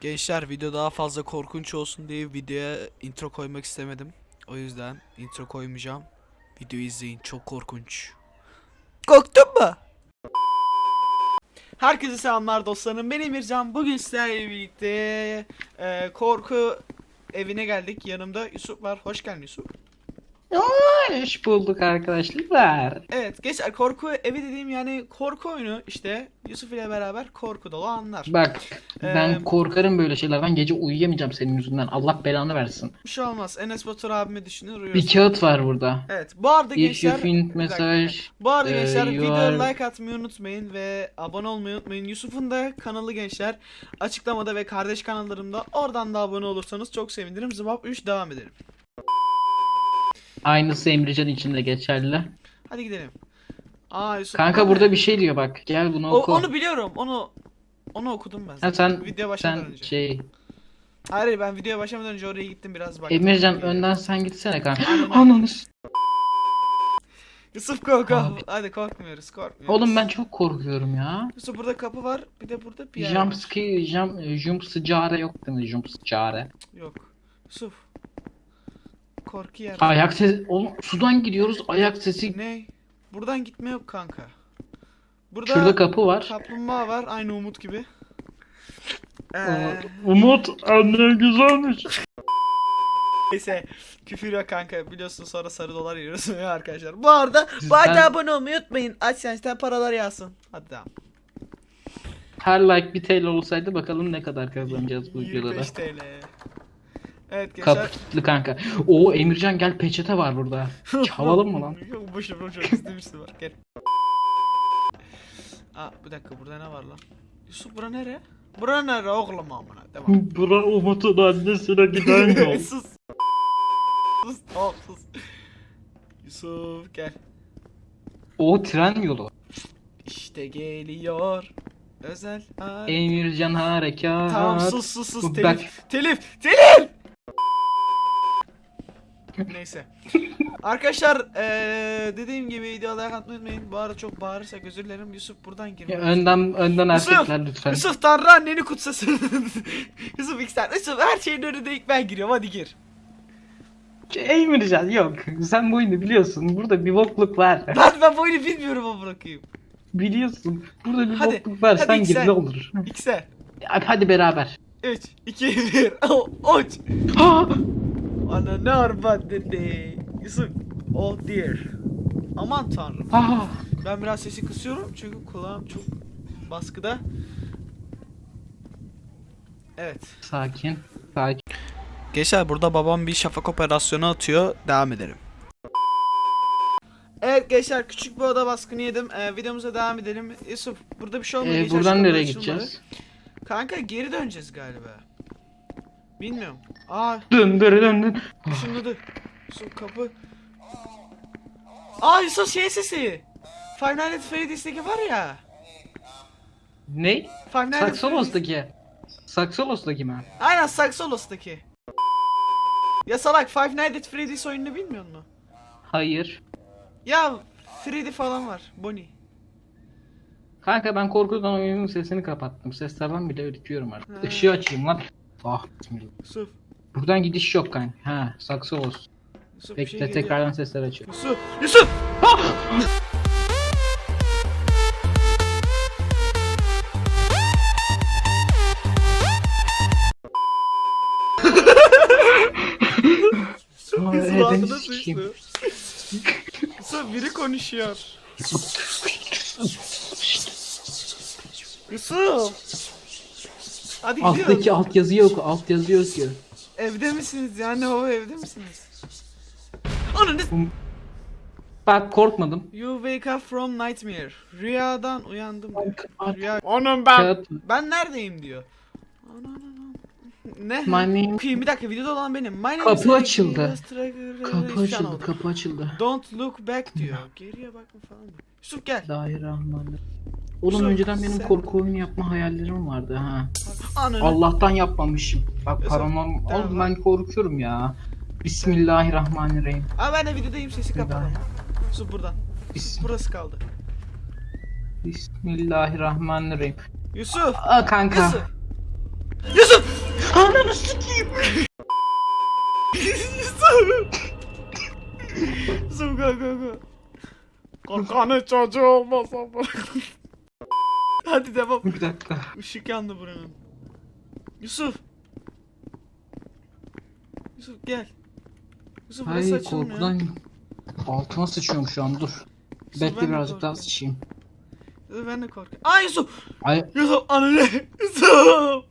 Gençler video daha fazla korkunç olsun diye videoya intro koymak istemedim. O yüzden intro koymayacağım. Videoyu izleyin çok korkunç. Korktun mu? Herkese selamlar dostlarım. Ben Emircan. Bugün sizlerle birlikte e, korku evine geldik. Yanımda Yusuf var. Hoş geldin Yusuf. Hoş bulduk arkadaşlar. Evet gençler korku evi dediğim yani korku oyunu işte Yusuf ile beraber korku dolu anlar. Bak ben Ee, korkarım böyle şeylerden. Gece uyuyamayacağım senin yüzünden. Allah belanı versin. Bir şey olmaz. Enes Batur abimi düşünür Bir uyuyorsun. kağıt var burada. Evet bu arada If you gençler think Bir dakika. mesaj. Bu arada Ee, gençler you videoya are- like atmayı unutmayın ve abone olmayı unutmayın. Yusuf'un da kanalı gençler açıklamada ve kardeş kanallarımda oradan da abone olursanız çok sevinirim. Zıbap 3 devam edelim. Aynısı Emrecan için de geçerli. Hadi gidelim. Aa Yusuf. Kanka burada bir şey diyor bak. Gel bunu O- oku. onu biliyorum. Onu onu okudum ben. Ha sen Videoya başlamadan sen önce. şey Hayır hayır, ben videoya başlamadan önce oraya gittim biraz baktım. Emircan önden sen gitsene kanka. Ananı s- Yusuf kork kork. Abi. Hadi korkmuyoruz korkmuyoruz. Oğlum ben çok korkuyorum ya. Yusuf burada kapı var. Bir de burada bir yer Jump scare, jump, jump sıcare yok değil mi? Jump sıcare. Yok. Yusuf. Korku yer. Ayak sesi. Oğlum sudan gidiyoruz. Ayak sesi. Ne? Buradan gitme yok kanka. Burada Şurada kapı var. kaplumbağa var aynı Umut gibi. Ee, Umut anne güzelmiş. neyse küfür yok kanka biliyorsun sonra sarı dolar yiyoruz arkadaşlar. Bu arada bu Sizden- arada abone olmayı unutmayın. AdSense'den paralar yağsın. Hadi devam. Her like bir TL olsaydı bakalım ne kadar kazanacağız bu videoda. 25 TL. Evet gençler. Kapı kilitli kanka. Oo Emircan gel peçete var burada. Çalalım mı lan? Yok boşver boşver bizde birisi var gel. Aa bir dakika burada ne var lan? Yusuf bura nere? Bura nere oğlum amına? Devam. Bura Umut'un annesine giden sus. Sus tamam sus. Yusuf gel. o tren yolu. İşte geliyor. Özel hareket. Emircan harekat. Tamam sus sus sus telif. Telif. Telif. Neyse. Arkadaşlar eee dediğim gibi videoya like atmayı unutmayın. Bu arada çok bağırırsak özür dilerim. Yusuf buradan girme. önden önden Yusuf! erkekler lütfen. Yusuf Tanrı anneni kutsasın. Yusuf ilk sen. Yusuf her şeyin önünde ilk ben giriyorum hadi gir. Emircan yok. Sen bu oyunu biliyorsun. Burada bir bokluk var. Lan ben bu oyunu bilmiyorum ama bırakayım. Biliyorsun. Burada bir Hadi, bokluk var. hadi Sen gir ne olur. İlk sen. Hadi, hadi beraber. 3, 2, 1, uç. Ha! Ana ne arba dedi. Yusuf. Oh dear. Aman tanrım. Ha! Ben biraz sesi kısıyorum çünkü kulağım çok baskıda. Evet. Sakin. Sakin. Gençler burada babam bir şafak operasyonu atıyor. Devam edelim. Evet gençler küçük bir oda baskını yedim. Ee, videomuza devam edelim. Yusuf burada bir şey olmuyor. Ee, buradan nereye gideceğiz? Kanka geri döneceğiz galiba. Bilmiyorum. Aa Dön dön dön dön. ışınladı. Yusuf kapı. Aa Yusuf şey sesi. Five Nights at Freddy's'teki var ya. Ne? Five Nights. Saksolos'taki. Saksolos'taki mi? Aynen Saxolos'taki. Ya salak Five Nights at Freddy's oyununu bilmiyor musun? Hayır. Ya Freddy falan var. Bonnie. Kanka ben korkudan oyunun sesini kapattım. Seslerden bile ürküyorum artık. Ha. Işığı açayım lan. Ah bismillah. Buradan gidiş yok kanka. Ha Saksolos. Yusuf bir şey Bekle geliyor. tekrardan sesler açıyorum. Yusuf. Yusuf. Sıçtı. Yusuf biri konuşuyor. Yusuf. Hadi gidiyoruz. Alttaki alt yazı yok. Alt yazı yok ki. Evde misiniz yani o evde misiniz? Ananı Bak korkmadım. You wake up from nightmare. Rüyadan uyandım diyor. Rüya... Onun ben. Ben neredeyim diyor. Ne? My name- Okuyayım bir dakika videoda olan benim. My name Kapı açıldı. Kapı açıldı. Kapı açıldı. Don't look back diyor. Geriye bakma falan diyor. Yusuf gel. Bismillahirrahmanirrahim. Oğlum Yusuf, önceden benim sen- korku oyunu yapma hayallerim vardı ha. Ananı. Allah'tan yapmamışım. Bak paranormal. tamam. Oğlum ben korkuyorum ya. Bismillahirrahmanirrahim. Aa ben de videodayım sesi kapatalım. Yusuf buradan. Bis- Burası kaldı. Bismillahirrahmanirrahim. Yusuf. Aa kanka. Yusuf. Yusuf! Ananı sikeyim. Yusuf! Yusuf kalk kalk. Korkanın çocuğu olmasa Hadi devam. Bir dakika. Işık yandı buranın. Yusuf. Yusuf gel. Yusuf burası Ay açılmıyor. korkudan altıma sıçıyorum şu an dur. Yusuf, ben Bekle de birazcık daha korkuyorum. sıçayım. Yusuf ben de korkuyorum. Aa Yusuf! Ay Yusuf anne! Yusuf!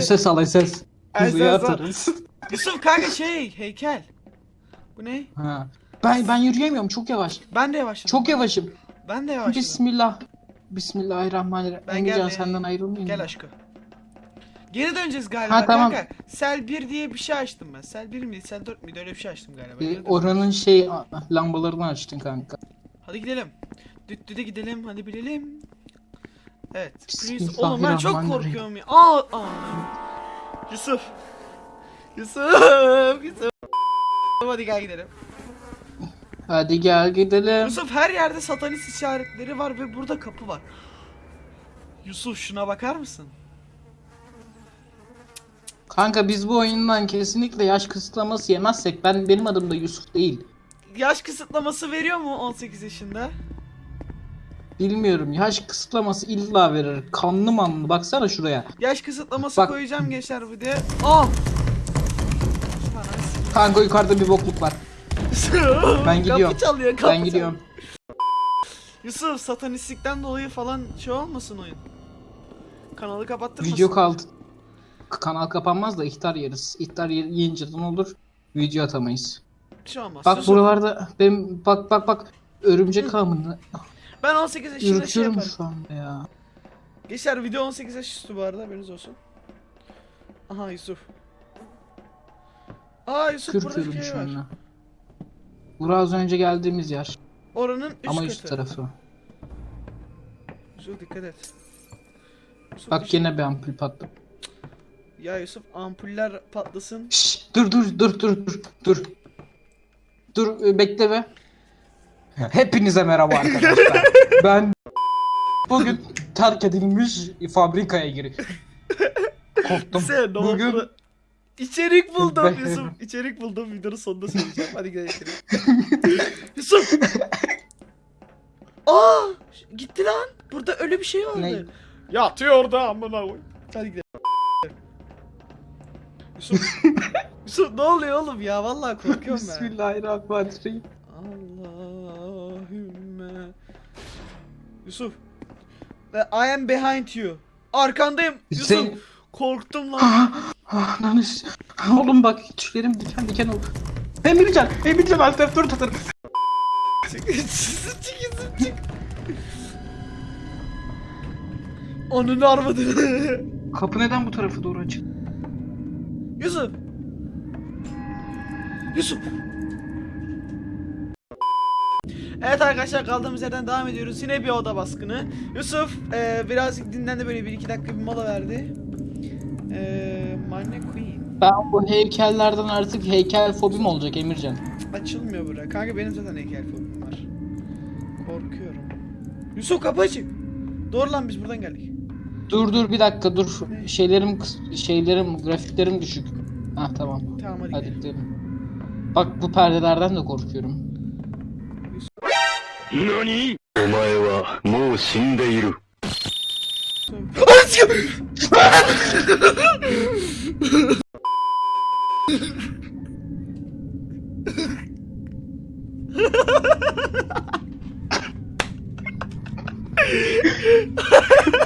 SS al SS. Al. atarız. Yusuf kanka şey heykel. Bu ne? Ha. Ben ben yürüyemiyorum çok yavaş. Ben de yavaşladım. Çok yavaşım. Ben de yavaşladım. Bismillah. Bismillahirrahmanirrahim. Ben Emircan geldim. senden ayrılmayayım. Gel aşkım. Geri döneceğiz galiba Ha, tamam. kanka. Sel 1 diye bir şey açtım ben. Sel 1 miydi? Sel 4 müydü? Öyle bir şey açtım galiba. Geri dön. oranın şey lambalarını açtın kanka. Hadi gidelim. Düt düde gidelim. Hadi bilelim. Evet. Bismillahirrahmanirrahim. Oğlum ben çok korkuyorum ya. Aa, aa. Yusuf. Yusuf. Yusuf. Hadi gel gidelim. Hadi gel gidelim. Yusuf her yerde satanist işaretleri var ve burada kapı var. Yusuf şuna bakar mısın? Kanka biz bu oyundan kesinlikle yaş kısıtlaması yemezsek ben benim adım da Yusuf değil. Yaş kısıtlaması veriyor mu 18 yaşında? Bilmiyorum yaş kısıtlaması illa verir. Kanlı manlı baksana şuraya. Yaş kısıtlaması Bak. koyacağım gençler bu diye. Aa! Kanka yukarıda bir bokluk var. Ben gidiyorum. Kapı çalıyor, kapı Ben gidiyorum. Yusuf satanistlikten dolayı falan şey olmasın oyun. Kanalı kapattırmasın. Video kaldı. Kanal kapanmaz da ihtar yeriz. İhtar yiyince ne olur? Video atamayız. Bir şey olmaz. Bak Yusuf, buralarda ben bak bak bak örümcek ağımını Ben 18 yaşında şey yaparım. şu anda ya. Gençler video 18 yaş üstü bu arada haberiniz olsun. Aha Yusuf. Aa Yusuf burada Kürküyorum şey şu var. anda. Bura az önce geldiğimiz yer. Oranın üst Ama katı. üst tarafı. Yusuf dikkat et. Yusuf Bak düş- gene bir ampul patladı. Ya Yusuf ampuller patlasın. Şşş, dur dur dur dur dur dur. Dur e, bekle be. Hepinize merhaba arkadaşlar. ben bugün terk edilmiş fabrikaya giriyorum. Korktum. Sen Bugün oldu? İçerik buldum Yusuf. İçerik buldum videonun sonunda söyleyeceğim. Hadi gidelim. Yusuf. Aa! Gitti lan. Burada öyle bir şey vardı. Ne? Yatıyor orada amına koy. Hadi gidelim. Yusuf. Yusuf ne oluyor oğlum ya? Vallahi korkuyorum ben. Bismillahirrahmanirrahim. Allahümme. Yusuf. I am behind you. Arkandayım. Yusuf. Sen- Korktum lan. Ah, ah, lan is- Oğlum bak tüylerim diken diken oldu. Emircan, Emircan Altef dur tutur. çık, çık, çık, çık. Onun armadını. Kapı neden bu tarafa doğru açık? Yusuf. Yusuf. Evet arkadaşlar kaldığımız yerden devam ediyoruz. Yine bir oda baskını. Yusuf eee birazcık dinlendi böyle bir iki dakika bir mola verdi. Eee Manne Queen. Ben bu heykellerden artık heykel fobim olacak Emircan. Açılmıyor bura. Kanka benim zaten heykel fobim var. Korkuyorum. Yusuf kapı açık. Doğru lan biz buradan geldik. Dur dur bir dakika dur. Şeylerim şeylerim grafiklerim düşük. Ha tamam. Tamam hadi. Hadi gidelim. Bak bu perdelerden de korkuyorum. Nani? Omae wa mou shindeiru.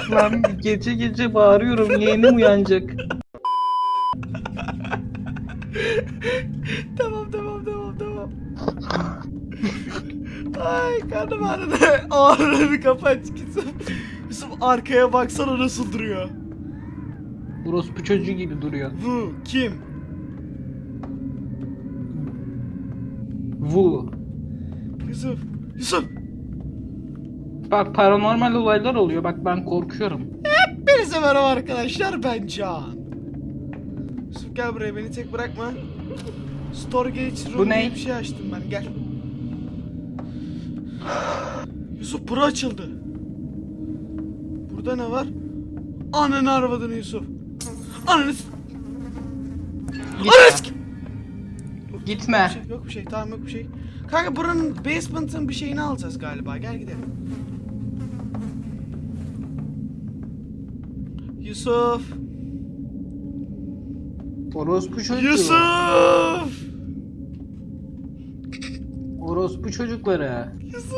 Lan gece gece bağırıyorum yeğenim uyanacak. tamam tamam tamam tamam. Ay karnım ağrıdı. Kapı aç Yusuf. Yusuf arkaya baksana nasıl duruyor. Orospu çocuğu gibi duruyor. Bu kim? Vu. Yusuf. Yusuf. Bak paranormal olaylar oluyor. Bak ben korkuyorum. Hepinize merhaba arkadaşlar ben Can. Yusuf gel buraya beni tek bırakma. Storage room Bu ne? diye bir şey açtım ben gel. Yusuf bura açıldı. Burada ne var? Ananı arvadını Yusuf. Ananız. Gitme. Ananız. Gitme. Şey, yok bir şey tamam yok bir şey. Kanka buranın basement'ın bir şeyini alacağız galiba. Gel gidelim. Yusuf. Orospu çocuğu. Yusuf. Orospu çocukları. Yusuf.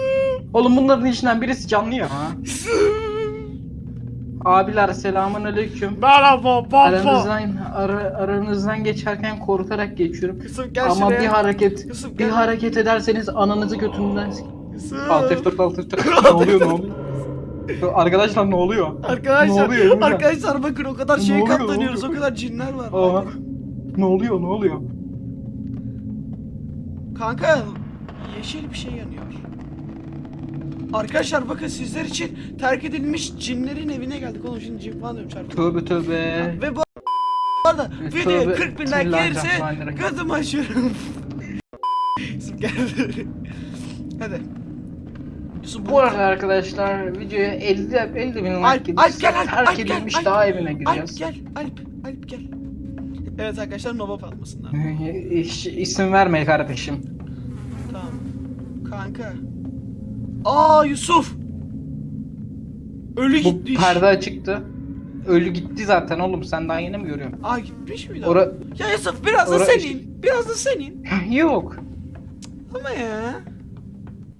Oğlum bunların içinden birisi canlı ya. Yusuf. Abiler selamun aleyküm. Merhaba baba. Aranızdan, ara- aranızdan geçerken korkarak geçiyorum. Yusuf gel Ama şuraya. bir hareket Yusuf, bir hareket ederseniz ananızı götünden Yusuf. Alt F4 alt F4 ne oluyor ne oluyor? Arkadaşlar ne oluyor? Ne Arkadaşlar, oluyor burada? arkadaşlar bakın o kadar Ne şeye oluyor, ne katlanıyoruz, o oluyor? kadar cinler var. Aa, ne oluyor ne oluyor? Kanka, yeşil bir şey yanıyor. Arkadaşlar bakın sizler için terk edilmiş cinlerin evine geldik. Oğlum şimdi cin falan diyorum çarptım. Tövbe tövbe. Ve bu arada videoya Tövbe, 40 bin like gelirse açıyorum. Yusuf geldi. Hadi. Bu arada arkadaşlar videoya 50 50 bin Alp, like Alp gel, gelirse Alp, terk Alp edilmiş Alp. daha evine Alp gireceğiz. gel, Alp, Alp gel. Evet arkadaşlar nova patmasınlar. İş, isim verme kardeşim. Tamam. Kanka. Aa Yusuf. Ölü Bu gitmiş. perde açıktı. Ölü gitti zaten oğlum sen daha yeni mi görüyorsun? Aa gitmiş miydi? Ora Ya Yusuf biraz da senin. Biraz da senin. yok. Ama ya.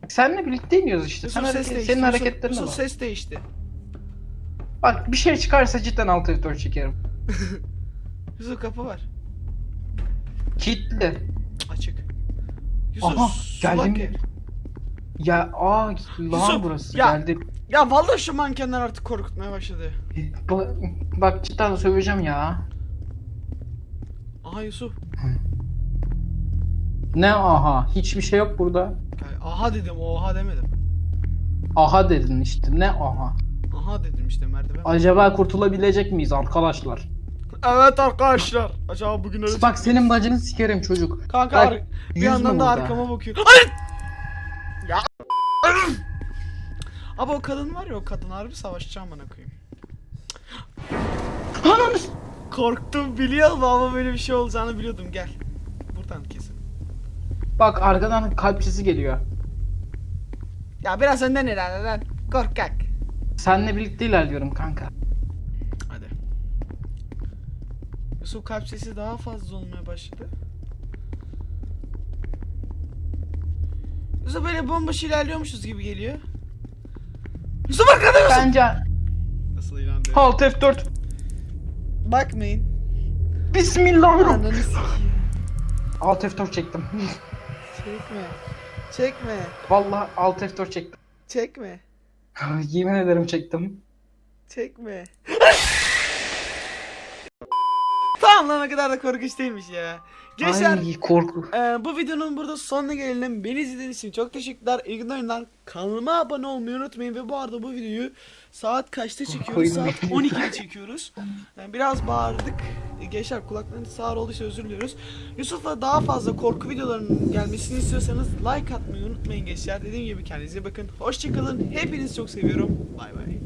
Seninle birlikte iniyoruz işte. Sen hareket, değişti. senin Yusuf bak. ses değişti. Bak bir şey çıkarsa cidden alt F4 çekerim. Yusuf kapı var. Kilitli. Açık. Yusuf Aha, geldim. ev. Ya aa lan Yusuf, burası ya. geldi. Ya vallahi şu mankenler artık korkutmaya başladı. Ba- bak cidden söveceğim ya. Aha Yusuf. Ne aha? Hiçbir şey yok burada. Aha dedim oha demedim. Aha dedin işte. Ne aha? Aha dedim işte merdiven. Acaba kurtulabilecek miyiz arkadaşlar? Evet arkadaşlar. Acaba bugün öyle Bak senin bacını sikerim çocuk. Kanka Bak, bir yandan da burada. arkama bakıyor. Hayır! Ya. Abi o kadın var ya o kadın harbi savaşacağım bana koyayım. Korktum biliyorum ama böyle bir şey olacağını biliyordum gel. Bak arkadan kalp sesi geliyor. Ya biraz önden ilerle lan. Korkak. Seninle birlikte ilerliyorum kanka. Hadi. Yusuf kalp sesi daha fazla olmaya başladı. Yusuf böyle bomboş ilerliyormuşuz gibi geliyor. Yusuf arkada Yusuf. Bence Nasıl ilandı? Alt F4. Bakmayın. Bismillahirrahmanirrahim. Alt F4 çektim. Çekme. Çekme. Vallahi Alt F4 çektim. Çekme. Yemin ederim çektim. Çekme. tamam lan o kadar da korkunç değilmiş ya. Gençler Ay korku. e, bu videonun burada sonuna gelelim. Beni izlediğiniz için çok teşekkürler. Oyunlar. Kanalıma abone olmayı unutmayın. Ve bu arada bu videoyu saat kaçta çekiyoruz? Saat beni. 12'de çekiyoruz. Yani biraz bağırdık. E, Gençler kulaklarınız sağır olduysa özür diliyoruz. Yusuf'la daha fazla korku videolarının gelmesini istiyorsanız like atmayı unutmayın gençler. Dediğim gibi kendinize bakın. Hoşçakalın. Hepinizi çok seviyorum. Bay bay.